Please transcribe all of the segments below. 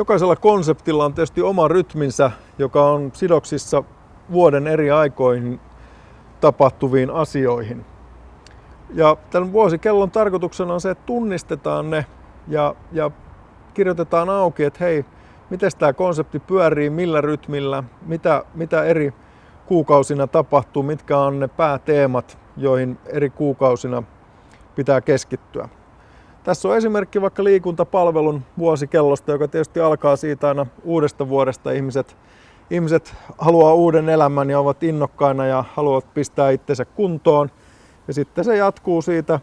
Jokaisella konseptilla on tietysti oma rytminsä, joka on sidoksissa vuoden eri aikoihin tapahtuviin asioihin. Ja tämän vuosikellon tarkoituksena on se, että tunnistetaan ne ja, ja kirjoitetaan auki, että hei, miten tämä konsepti pyörii, millä rytmillä, mitä, mitä eri kuukausina tapahtuu, mitkä on ne pääteemat, joihin eri kuukausina pitää keskittyä. Tässä on esimerkki vaikka liikuntapalvelun vuosikellosta, joka tietysti alkaa siitä aina uudesta vuodesta. Ihmiset, ihmiset haluaa uuden elämän ja ovat innokkaina ja haluavat pistää itsensä kuntoon. Ja sitten se jatkuu siitä.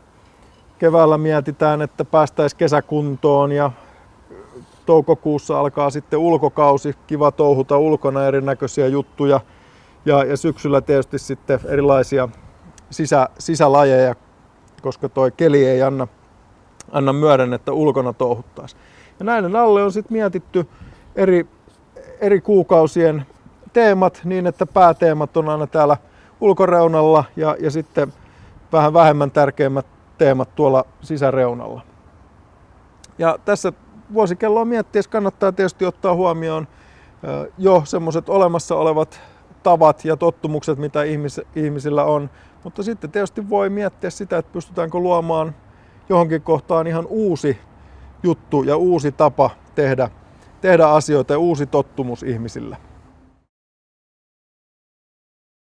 Keväällä mietitään, että päästäisiin kesäkuntoon ja toukokuussa alkaa sitten ulkokausi, kiva touhuta ulkona erinäköisiä juttuja. Ja, ja syksyllä tietysti sitten erilaisia sisä, sisälajeja, koska toi keli ei anna, anna myöden, että ulkona touhuttaisiin. Ja näiden alle on sitten mietitty eri, eri kuukausien teemat niin, että pääteemat on aina täällä ulkoreunalla ja, ja sitten vähän vähemmän tärkeimmät teemat tuolla sisäreunalla. Ja tässä vuosikelloa miettiessä kannattaa tietysti ottaa huomioon jo semmoiset olemassa olevat tavat ja tottumukset, mitä ihmis, ihmisillä on. Mutta sitten tietysti voi miettiä sitä, että pystytäänkö luomaan johonkin kohtaan ihan uusi juttu ja uusi tapa tehdä, tehdä asioita ja uusi tottumus ihmisille.